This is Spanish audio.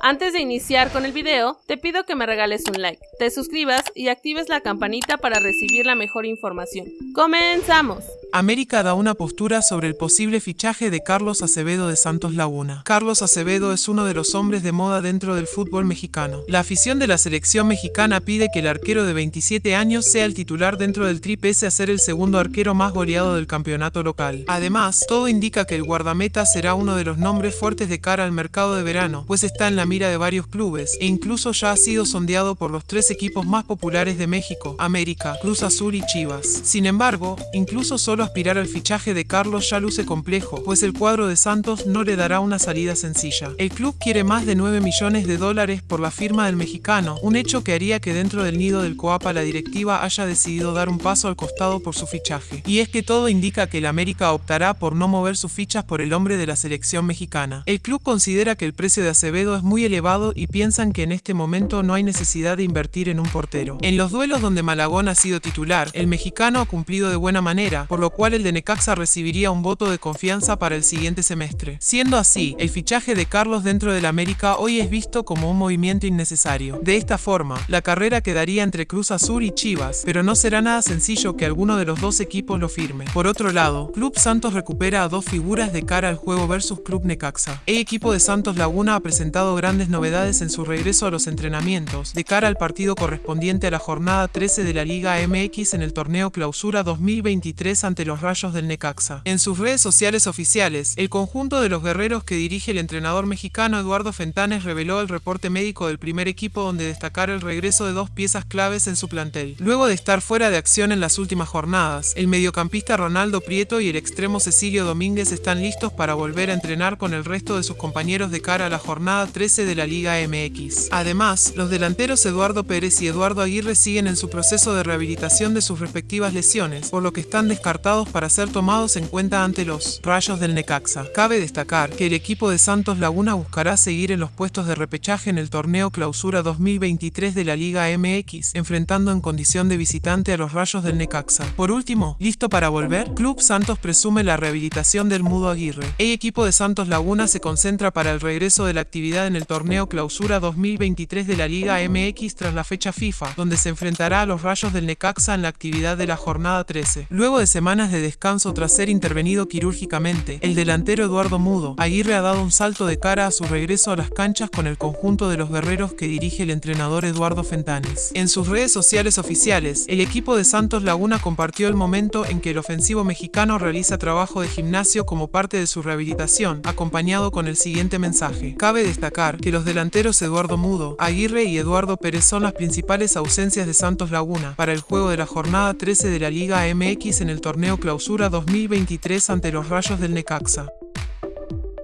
Antes de iniciar con el video, te pido que me regales un like, te suscribas y actives la campanita para recibir la mejor información. ¡Comenzamos! América da una postura sobre el posible fichaje de Carlos Acevedo de Santos Laguna. Carlos Acevedo es uno de los hombres de moda dentro del fútbol mexicano. La afición de la selección mexicana pide que el arquero de 27 años sea el titular dentro del tri pese a ser el segundo arquero más goleado del campeonato local. Además, todo indica que el guardameta será uno de los nombres fuertes de cara al mercado de verano, pues está en la mira de varios clubes e incluso ya ha sido sondeado por los tres equipos más populares de México, América, Cruz Azul y Chivas. Sin embargo, incluso solo aspirar al fichaje de Carlos ya luce complejo, pues el cuadro de Santos no le dará una salida sencilla. El club quiere más de 9 millones de dólares por la firma del mexicano, un hecho que haría que dentro del nido del Coapa la directiva haya decidido dar un paso al costado por su fichaje. Y es que todo indica que el América optará por no mover sus fichas por el hombre de la selección mexicana. El club considera que el precio de Acevedo es muy elevado y piensan que en este momento no hay necesidad de invertir en un portero. En los duelos donde Malagón ha sido titular, el mexicano ha cumplido de buena manera, por lo cual el de Necaxa recibiría un voto de confianza para el siguiente semestre. Siendo así, el fichaje de Carlos dentro del América hoy es visto como un movimiento innecesario. De esta forma, la carrera quedaría entre Cruz Azul y Chivas, pero no será nada sencillo que alguno de los dos equipos lo firme. Por otro lado, Club Santos recupera a dos figuras de cara al juego versus Club Necaxa. El equipo de Santos Laguna ha presentado grandes novedades en su regreso a los entrenamientos, de cara al partido correspondiente a la jornada 13 de la Liga MX en el torneo Clausura 2023 ante los rayos del Necaxa. En sus redes sociales oficiales, el conjunto de los guerreros que dirige el entrenador mexicano Eduardo Fentanes reveló el reporte médico del primer equipo donde destacar el regreso de dos piezas claves en su plantel. Luego de estar fuera de acción en las últimas jornadas, el mediocampista Ronaldo Prieto y el extremo Cecilio Domínguez están listos para volver a entrenar con el resto de sus compañeros de cara a la jornada 13 de la Liga MX. Además, los delanteros Eduardo Pérez y Eduardo Aguirre siguen en su proceso de rehabilitación de sus respectivas lesiones, por lo que están descartados para ser tomados en cuenta ante los rayos del Necaxa. Cabe destacar que el equipo de Santos Laguna buscará seguir en los puestos de repechaje en el torneo Clausura 2023 de la Liga MX, enfrentando en condición de visitante a los rayos del Necaxa. Por último, ¿listo para volver? Club Santos presume la rehabilitación del Mudo Aguirre. El equipo de Santos Laguna se concentra para el regreso de la actividad en el torneo Clausura 2023 de la Liga MX tras la fecha FIFA, donde se enfrentará a los rayos del Necaxa en la actividad de la jornada 13. Luego de de descanso tras ser intervenido quirúrgicamente, el delantero Eduardo Mudo, Aguirre ha dado un salto de cara a su regreso a las canchas con el conjunto de los guerreros que dirige el entrenador Eduardo Fentanes. En sus redes sociales oficiales, el equipo de Santos Laguna compartió el momento en que el ofensivo mexicano realiza trabajo de gimnasio como parte de su rehabilitación, acompañado con el siguiente mensaje. Cabe destacar que los delanteros Eduardo Mudo, Aguirre y Eduardo Pérez son las principales ausencias de Santos Laguna para el juego de la jornada 13 de la Liga MX en el Clausura 2023 ante los rayos del Necaxa.